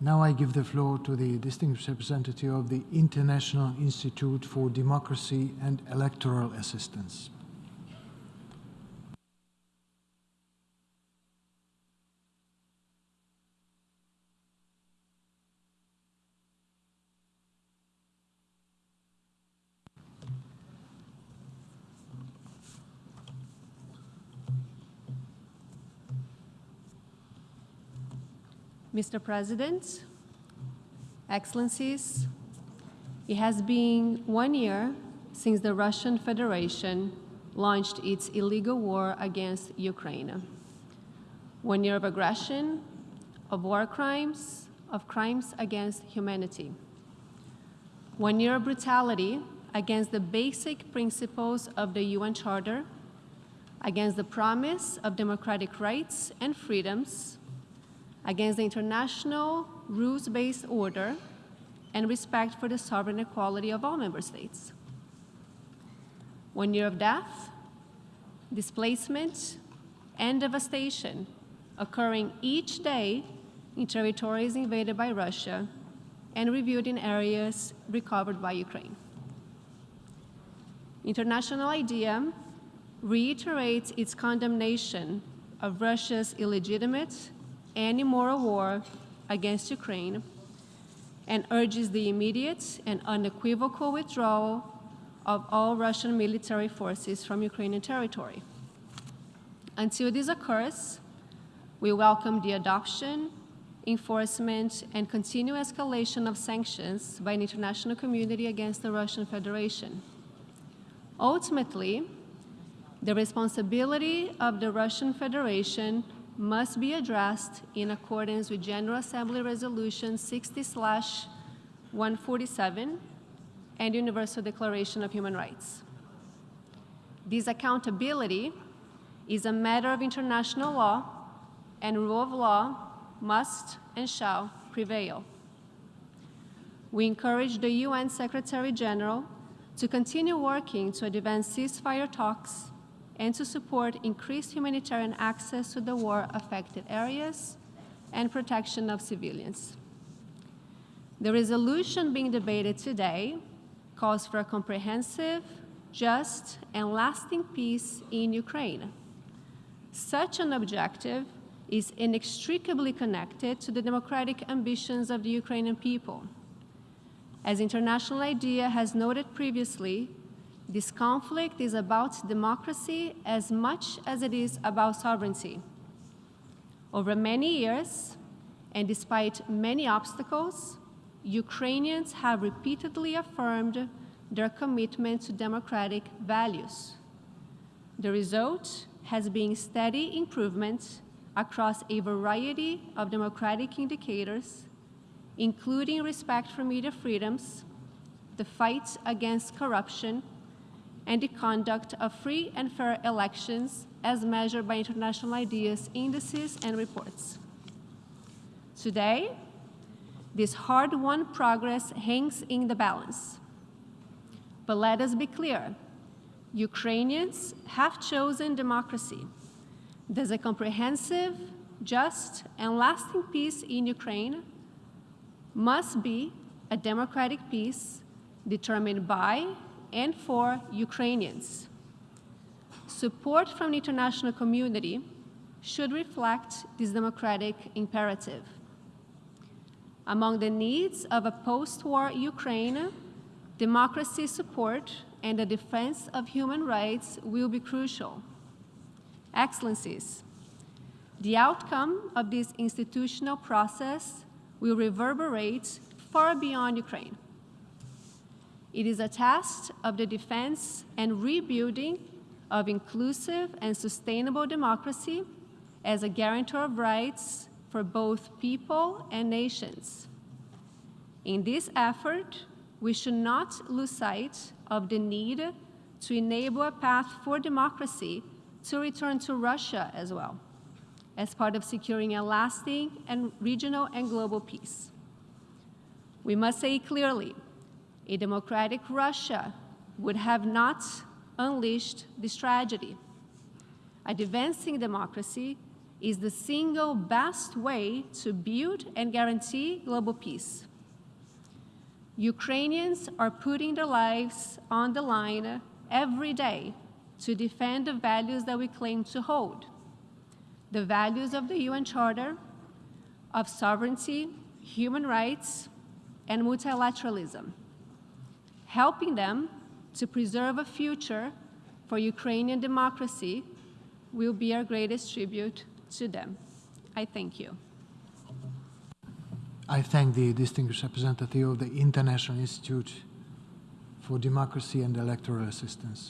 Now I give the floor to the distinguished representative of the International Institute for Democracy and Electoral Assistance. Mr. President, Excellencies, it has been one year since the Russian Federation launched its illegal war against Ukraine. One year of aggression, of war crimes, of crimes against humanity. One year of brutality against the basic principles of the UN Charter, against the promise of democratic rights and freedoms, against the international rules-based order and respect for the sovereign equality of all member states. One year of death, displacement, and devastation occurring each day in territories invaded by Russia and reviewed in areas recovered by Ukraine. International IDEA reiterates its condemnation of Russia's illegitimate and immoral war against Ukraine and urges the immediate and unequivocal withdrawal of all Russian military forces from Ukrainian territory. Until this occurs, we welcome the adoption, enforcement, and continued escalation of sanctions by the international community against the Russian Federation. Ultimately, the responsibility of the Russian Federation must be addressed in accordance with General Assembly Resolution 60-147 and Universal Declaration of Human Rights. This accountability is a matter of international law and rule of law must and shall prevail. We encourage the UN Secretary General to continue working to advance ceasefire talks and to support increased humanitarian access to the war-affected areas and protection of civilians. The resolution being debated today calls for a comprehensive, just, and lasting peace in Ukraine. Such an objective is inextricably connected to the democratic ambitions of the Ukrainian people. As International IDEA has noted previously, this conflict is about democracy as much as it is about sovereignty. Over many years, and despite many obstacles, Ukrainians have repeatedly affirmed their commitment to democratic values. The result has been steady improvement across a variety of democratic indicators, including respect for media freedoms, the fight against corruption, and the conduct of free and fair elections as measured by international IDEA's indices and reports. Today, this hard-won progress hangs in the balance. But let us be clear, Ukrainians have chosen democracy. There's a comprehensive, just, and lasting peace in Ukraine must be a democratic peace determined by and for Ukrainians. Support from the international community should reflect this democratic imperative. Among the needs of a post-war Ukraine, democracy support and the defense of human rights will be crucial. Excellencies, the outcome of this institutional process will reverberate far beyond Ukraine. It is a test of the defense and rebuilding of inclusive and sustainable democracy as a guarantor of rights for both people and nations. In this effort, we should not lose sight of the need to enable a path for democracy to return to Russia as well, as part of securing a lasting and regional and global peace. We must say clearly a democratic Russia would have not unleashed this tragedy. Advancing democracy is the single best way to build and guarantee global peace. Ukrainians are putting their lives on the line every day to defend the values that we claim to hold the values of the UN Charter of sovereignty, human rights, and multilateralism, helping them to preserve a future for Ukrainian democracy will be our greatest tribute to them. I thank you. I thank the distinguished representative of the International Institute for Democracy and Electoral Assistance.